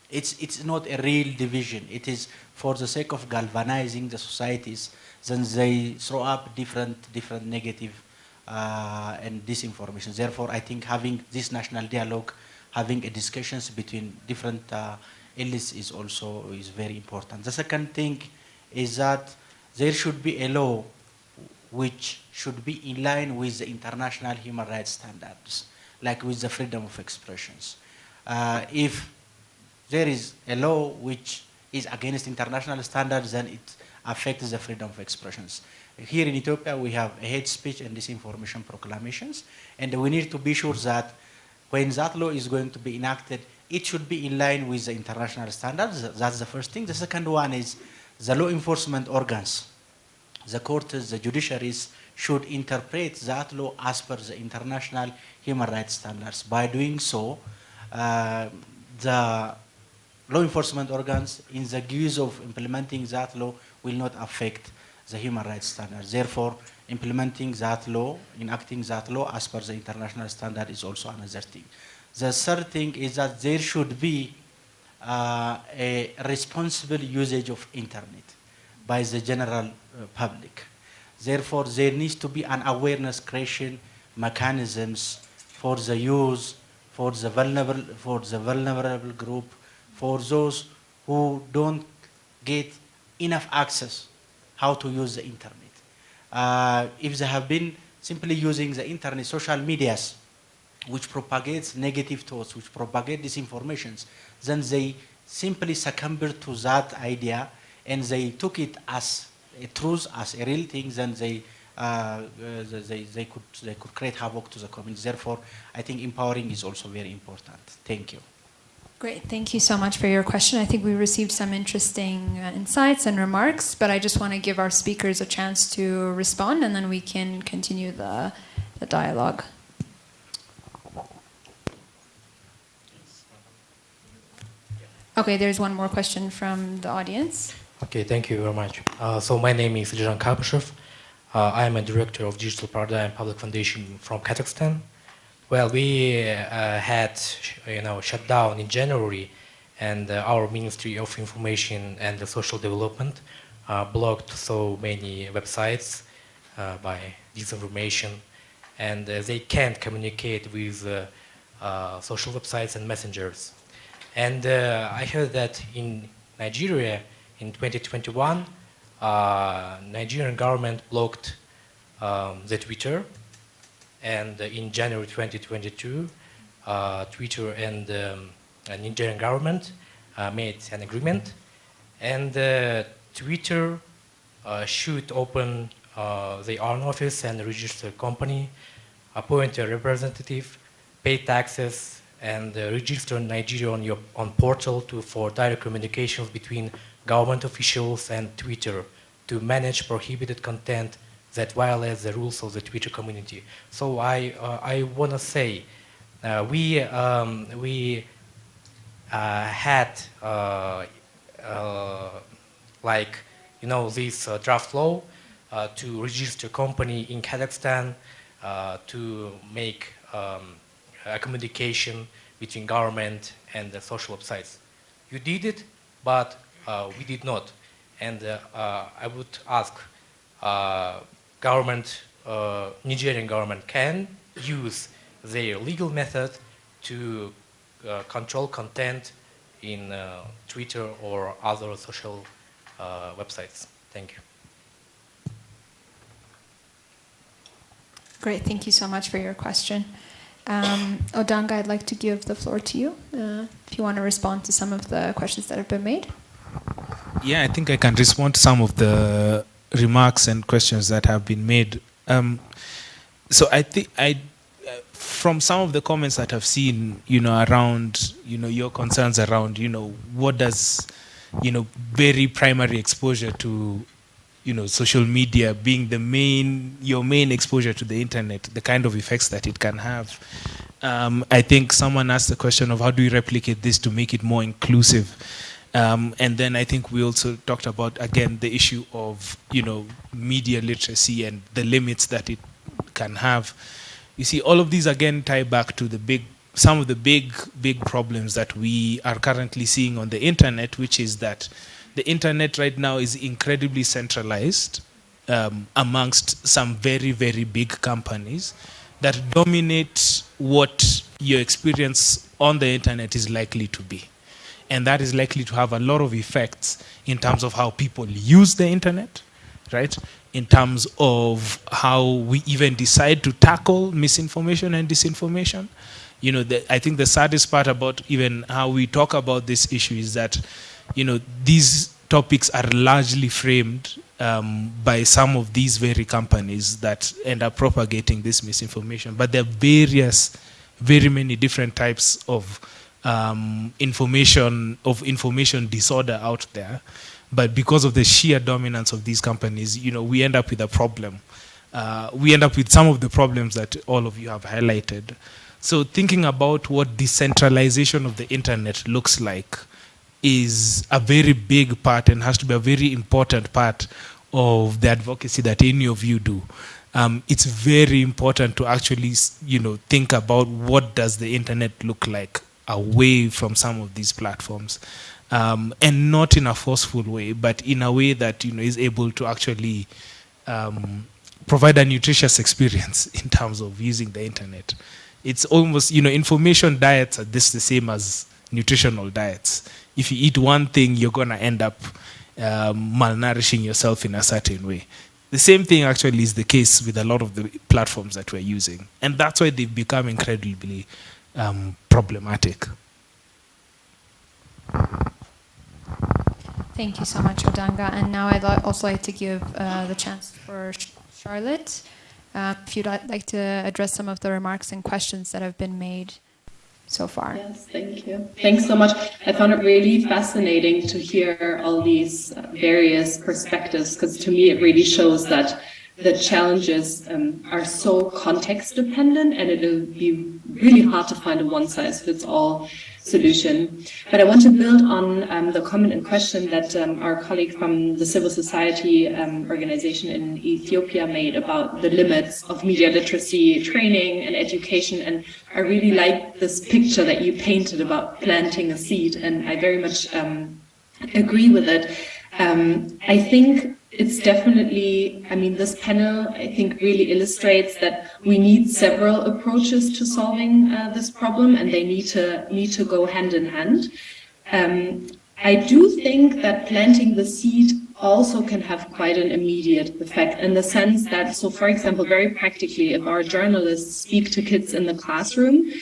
it's, it's not a real division. It is for the sake of galvanizing the societies, then they throw up different, different negative uh, and disinformation. Therefore, I think having this national dialogue, having a discussions between different uh, elites is also is very important. The second thing is that there should be a law which should be in line with the international human rights standards, like with the freedom of expressions. Uh, if there is a law which is against international standards, then it affects the freedom of expressions. Here in Ethiopia, we have hate speech and disinformation proclamations, and we need to be sure that when that law is going to be enacted, it should be in line with the international standards. That's the first thing. The second one is the law enforcement organs, the courts, the judiciaries, should interpret that law as per the international human rights standards. By doing so, uh, the law enforcement organs, in the guise of implementing that law, will not affect the human rights standards. Therefore, implementing that law, enacting that law as per the international standard is also another thing. The third thing is that there should be uh, a responsible usage of internet by the general public. Therefore, there needs to be an awareness creation mechanisms for the use, for the vulnerable, for the vulnerable group, for those who don't get enough access how to use the internet. Uh, if they have been simply using the internet, social medias, which propagates negative thoughts, which propagate disinformations, then they simply succumbed to that idea and they took it as truth, as a real thing, then they, uh, they, they, could, they could create havoc to the community. Therefore, I think empowering is also very important. Thank you. Great, thank you so much for your question. I think we received some interesting uh, insights and remarks, but I just want to give our speakers a chance to respond and then we can continue the, the dialogue. Okay, there's one more question from the audience. Okay, thank you very much. Uh, so my name is Jiran Karpyshev. Uh, I am a director of Digital Paradigm Public Foundation from Kazakhstan. Well, we uh, had, you know, shut down in January, and uh, our Ministry of Information and Social Development uh, blocked so many websites uh, by disinformation, and they can't communicate with social websites and messengers. And I heard that in Nigeria in 2021, uh, Nigerian government blocked um, the Twitter. And in January 2022, uh, Twitter and um, Nigerian government uh, made an agreement. And uh, Twitter uh, should open their own office and register company, appoint a representative, pay taxes, and uh, register Nigeria on your on portal to, for direct communications between government officials and Twitter to manage prohibited content that violates the rules of the Twitter community. So I uh, I want to say uh, we um, we uh, had uh, uh, like you know this draft law to register a company in Kazakhstan to make um, a communication between government and the social websites. You did it, but uh, we did not. And uh, uh, I would ask uh, government uh, Nigerian government can use their legal method to uh, control content in uh, Twitter or other social uh, websites. Thank you. Great, thank you so much for your question. Um, Odanga, I'd like to give the floor to you uh, if you want to respond to some of the questions that have been made. Yeah, I think I can respond to some of the remarks and questions that have been made. Um, so I think I, from some of the comments that I've seen, you know, around, you know, your concerns around, you know, what does, you know, very primary exposure to, you know, social media being the main, your main exposure to the internet, the kind of effects that it can have. Um, I think someone asked the question of how do we replicate this to make it more inclusive. Um, and then I think we also talked about again the issue of you know media literacy and the limits that it can have. You see, all of these again tie back to the big, some of the big, big problems that we are currently seeing on the internet, which is that the internet right now is incredibly centralized um, amongst some very, very big companies that dominate what your experience on the internet is likely to be. And that is likely to have a lot of effects in terms of how people use the internet, right? In terms of how we even decide to tackle misinformation and disinformation. You know, the, I think the saddest part about even how we talk about this issue is that, you know, these topics are largely framed um, by some of these very companies that end up propagating this misinformation. But there are various, very many different types of um, information of information disorder out there. But because of the sheer dominance of these companies, you know, we end up with a problem. Uh, we end up with some of the problems that all of you have highlighted. So thinking about what decentralization of the internet looks like is a very big part and has to be a very important part of the advocacy that any of you do. Um, it's very important to actually, you know, think about what does the internet look like away from some of these platforms, um, and not in a forceful way, but in a way that you know is able to actually um, provide a nutritious experience in terms of using the internet. It's almost you know information diets are just the same as nutritional diets. If you eat one thing, you're gonna end up um, malnourishing yourself in a certain way. The same thing actually is the case with a lot of the platforms that we're using. And that's why they've become incredibly um, problematic. Thank you so much, Odanga. And now I'd also like to give uh, the chance for Charlotte, uh, if you'd like to address some of the remarks and questions that have been made so far. Yes, thank you. Thanks so much. I found it really fascinating to hear all these uh, various perspectives because to me it really shows that the challenges um, are so context dependent and it'll be really hard to find a one size fits all solution. But I want to build on um, the comment and question that um, our colleague from the civil society um, organization in Ethiopia made about the limits of media literacy training and education. And I really like this picture that you painted about planting a seed. And I very much um, agree with it. Um, I think it's definitely, I mean, this panel, I think, really illustrates that we need several approaches to solving uh, this problem, and they need to need to go hand in hand. Um, I do think that planting the seed also can have quite an immediate effect in the sense that, so for example, very practically, if our journalists speak to kids in the classroom,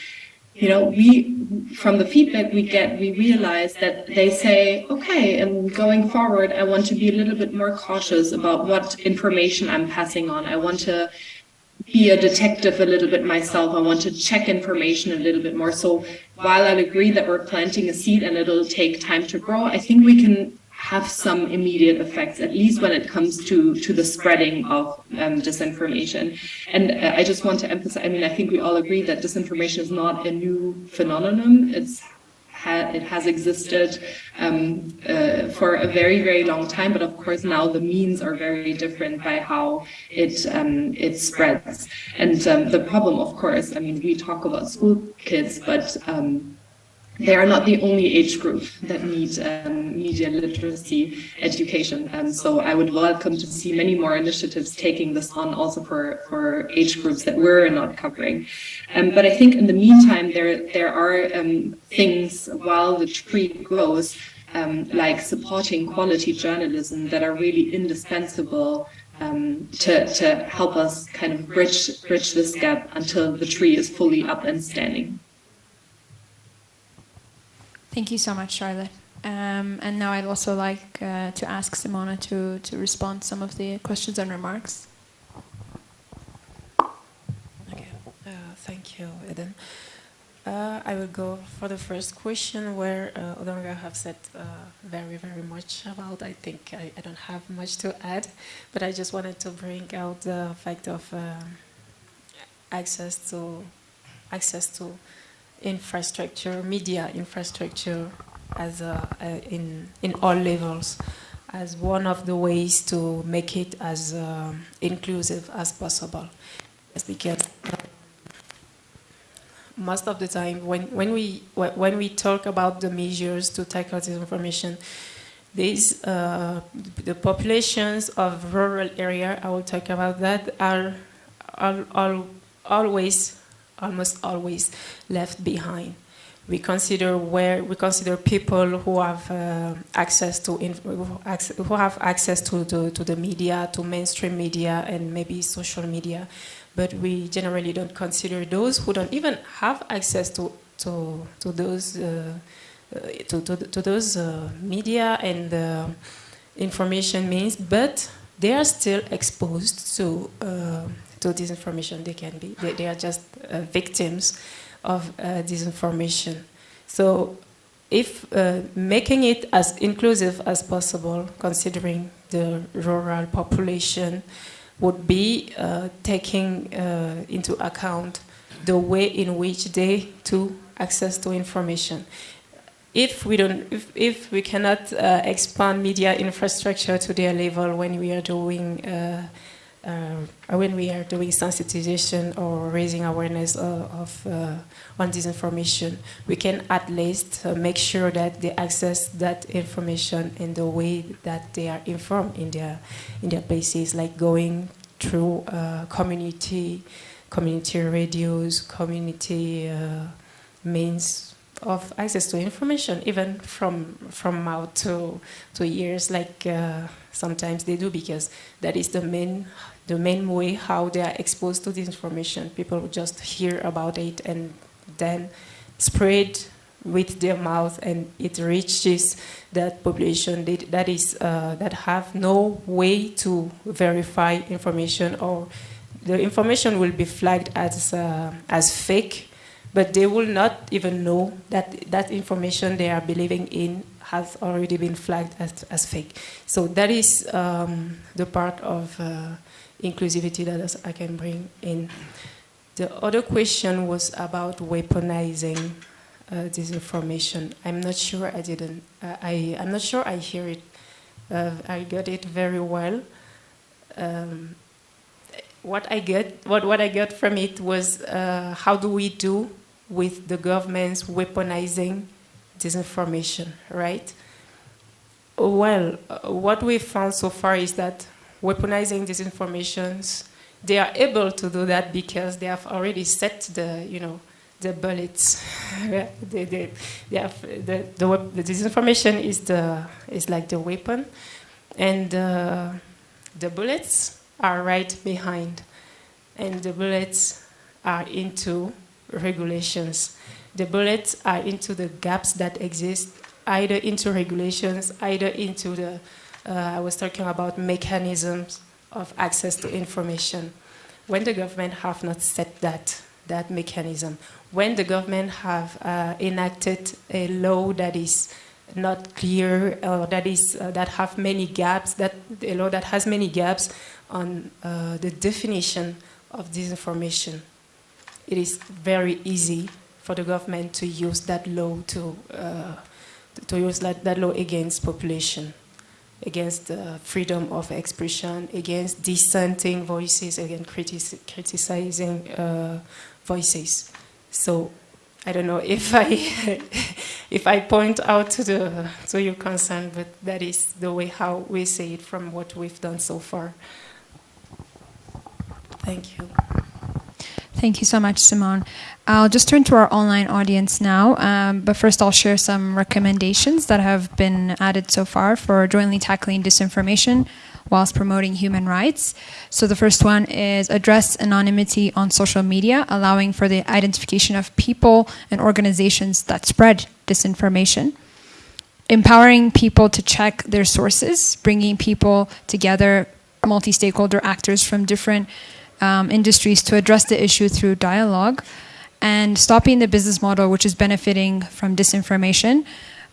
you know, we, from the feedback we get, we realize that they say, okay, and going forward, I want to be a little bit more cautious about what information I'm passing on. I want to be a detective a little bit myself. I want to check information a little bit more. So while I'll agree that we're planting a seed and it'll take time to grow, I think we can have some immediate effects, at least when it comes to, to the spreading of um, disinformation. And uh, I just want to emphasize, I mean, I think we all agree that disinformation is not a new phenomenon. It's ha it has existed um, uh, for a very, very long time, but of course now the means are very different by how it um, it spreads. And um, the problem, of course, I mean, we talk about school kids, but um, they are not the only age group that need um, media literacy education. And so I would welcome to see many more initiatives taking this on also for, for age groups that we're not covering. Um, but I think in the meantime, there, there are um, things while the tree grows, um, like supporting quality journalism that are really indispensable um, to, to help us kind of bridge, bridge this gap until the tree is fully up and standing. Thank you so much, Charlotte. Um, and now I'd also like uh, to ask Simona to, to respond to some of the questions and remarks. Okay, uh, thank you, Eden. Uh, I will go for the first question where uh, Odanga have said uh, very, very much about. I think I, I, don't have much to add, but I just wanted to bring out the fact of uh, access to access to infrastructure, media infrastructure, as a, in in all levels, as one of the ways to make it as uh, inclusive as possible. Yes, because most of the time when, when we when we talk about the measures to tackle this information, these uh, the populations of rural area I will talk about that are, are, are always almost always left behind. We consider where we consider people who have uh, access to who have access to, to, to the media, to mainstream media, and maybe social media, but we generally don't consider those who don't even have access to to to those uh to, to, to those uh, media and uh, information means, but they are still exposed to uh, to disinformation. They can be. They, they are just uh, victims of uh, disinformation. So if uh, making it as inclusive as possible, considering the rural population, would be uh, taking uh, into account the way in which they too access to information. If we don't, if, if we cannot uh, expand media infrastructure to their level when we are doing uh, when we are doing sensitization or raising awareness of, of uh, on this information, we can at least uh, make sure that they access that information in the way that they are informed in their in their places, like going through uh, community community radios, community uh, means of access to information, even from from mouth to to ears, like uh, sometimes they do, because that is the main the main way how they are exposed to this information. People just hear about it and then spread with their mouth and it reaches that population that, that is uh, that have no way to verify information or the information will be flagged as uh, as fake but they will not even know that that information they are believing in has already been flagged as, as fake so that is um, the part of uh, inclusivity that I can bring in. The other question was about weaponizing uh, disinformation. I'm not sure I didn't, I, I'm not sure I hear it, uh, I got it very well. Um, what I get, what, what I got from it was uh, how do we do with the government's weaponizing disinformation, right? Well, uh, what we found so far is that weaponizing these informations, they are able to do that because they have already set the, you know, the bullets. they, they, they have the, the, the disinformation is the is like the weapon, and uh, the bullets are right behind, and the bullets are into regulations. The bullets are into the gaps that exist, either into regulations, either into the I was talking about mechanisms of access to information. When the government have not set that, that mechanism, when the government have uh, enacted a law that is not clear or that is uh, that have many gaps, that a law that has many gaps on uh, the definition of disinformation, it is very easy for the government to use that law to uh, to use that, that law against population against freedom of expression, against dissenting voices, against critic criticizing uh, voices. So I don't know if I if I point out to the to your concern, but that is the way how we see it from what we've done so far. Thank you. Thank you so much, Simone. I'll just turn to our online audience now, um, but first I'll share some recommendations that have been added so far for jointly tackling disinformation whilst promoting human rights. So the first one is address anonymity on social media, allowing for the identification of people and organizations that spread disinformation. Empowering people to check their sources, bringing people together, multi-stakeholder actors from different um, industries to address the issue through dialogue and stopping the business model which is benefiting from disinformation.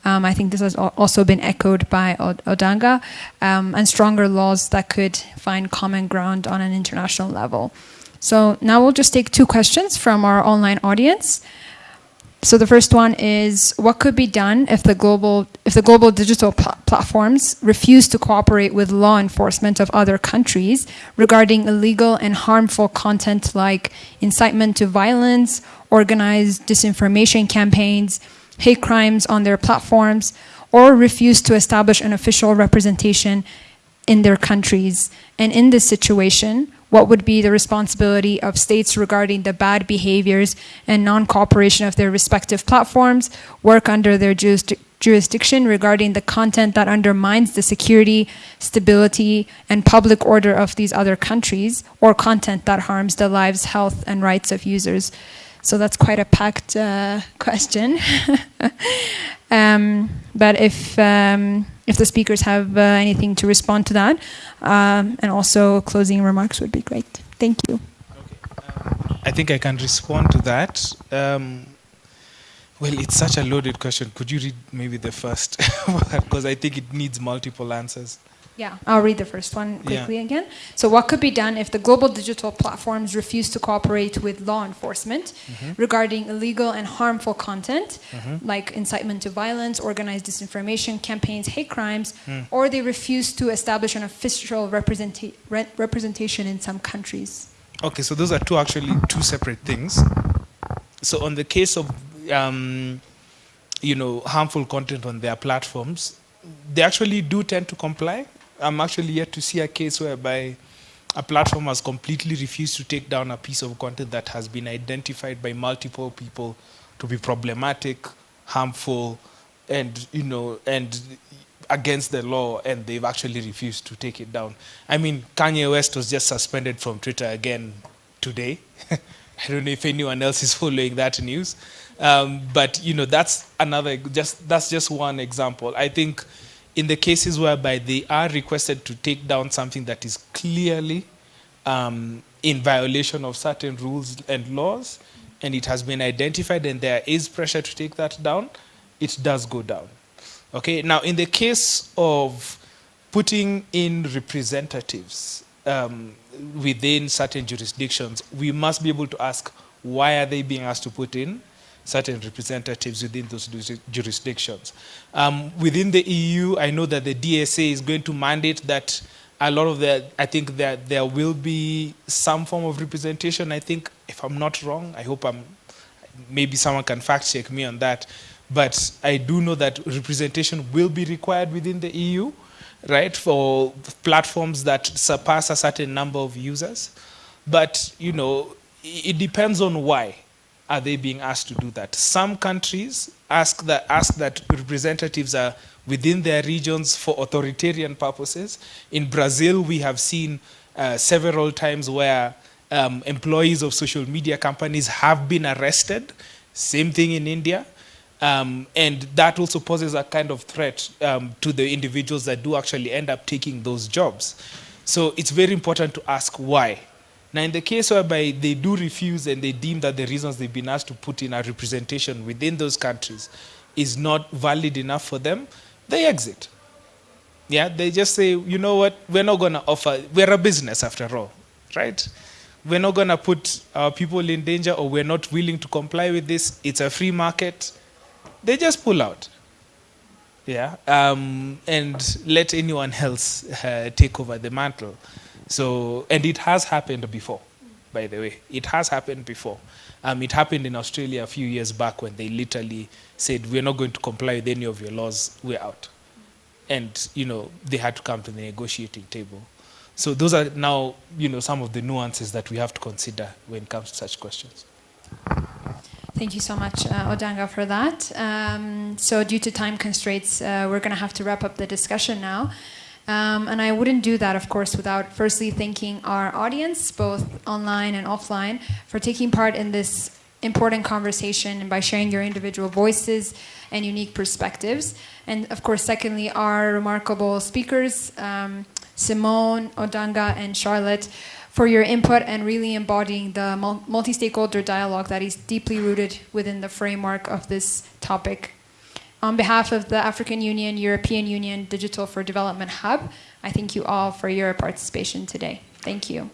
Um, I think this has also been echoed by Odanga, um, and stronger laws that could find common ground on an international level. So now we'll just take two questions from our online audience. So the first one is what could be done if the global if the global digital pl platforms refuse to cooperate with law enforcement of other countries regarding illegal and harmful content like incitement to violence, organized disinformation campaigns, hate crimes on their platforms, or refuse to establish an official representation in their countries. And in this situation, what would be the responsibility of states regarding the bad behaviors and non-cooperation of their respective platforms, work under their jurisdiction regarding the content that undermines the security, stability, and public order of these other countries, or content that harms the lives, health, and rights of users. So that's quite a packed uh, question. um, but if um, if the speakers have uh, anything to respond to that, um, and also closing remarks would be great. Thank you. Okay. I think I can respond to that. Um, well, it's such a loaded question. Could you read maybe the first? Because I think it needs multiple answers. Yeah, I'll read the first one quickly yeah. again. So what could be done if the global digital platforms refuse to cooperate with law enforcement mm -hmm. regarding illegal and harmful content, mm -hmm. like incitement to violence, organized disinformation campaigns, hate crimes, mm. or they refuse to establish an official representa re representation in some countries? Okay, so those are two actually two separate things. So on the case of, um, you know, harmful content on their platforms, they actually do tend to comply I'm actually yet to see a case whereby a platform has completely refused to take down a piece of content that has been identified by multiple people to be problematic, harmful, and you know, and against the law, and they've actually refused to take it down. I mean, Kanye West was just suspended from Twitter again today. I don't know if anyone else is following that news, um, but you know, that's another. Just that's just one example. I think in the cases whereby they are requested to take down something that is clearly um, in violation of certain rules and laws, and it has been identified and there is pressure to take that down, it does go down. Okay, now in the case of putting in representatives um, within certain jurisdictions, we must be able to ask why are they being asked to put in certain representatives within those jurisdictions. Um, within the EU, I know that the DSA is going to mandate that a lot of the, I think that there will be some form of representation. I think, if I'm not wrong, I hope I'm, maybe someone can fact check me on that. But I do know that representation will be required within the EU, right, for platforms that surpass a certain number of users. But, you know, it depends on why are they being asked to do that? Some countries ask that, ask that representatives are within their regions for authoritarian purposes. In Brazil, we have seen uh, several times where um, employees of social media companies have been arrested. Same thing in India. Um, and that also poses a kind of threat um, to the individuals that do actually end up taking those jobs. So it's very important to ask why. Now, in the case whereby they do refuse and they deem that the reasons they've been asked to put in a representation within those countries is not valid enough for them, they exit. Yeah, they just say, you know what, we're not going to offer, we're a business after all, right? We're not going to put our people in danger or we're not willing to comply with this. It's a free market. They just pull out. Yeah, um, and let anyone else uh, take over the mantle. So, and it has happened before. by the way. It has happened before. Um, it happened in Australia a few years back when they literally said, we're not going to comply with any of your laws, we're out. And, you know, they had to come to the negotiating table. So those are now, you know, some of the nuances that we have to consider when it comes to such questions. Thank you so much, uh, Odanga, for that. Um, so due to time constraints, uh, we're going to have to wrap up the discussion now. Um, and I wouldn't do that, of course, without firstly thanking our audience, both online and offline, for taking part in this important conversation and by sharing your individual voices and unique perspectives. And of course, secondly, our remarkable speakers, um, Simone, Odanga, and Charlotte, for your input and really embodying the multi stakeholder dialogue that is deeply rooted within the framework of this topic. On behalf of the African Union, European Union Digital for Development Hub, I thank you all for your participation today. Thank you.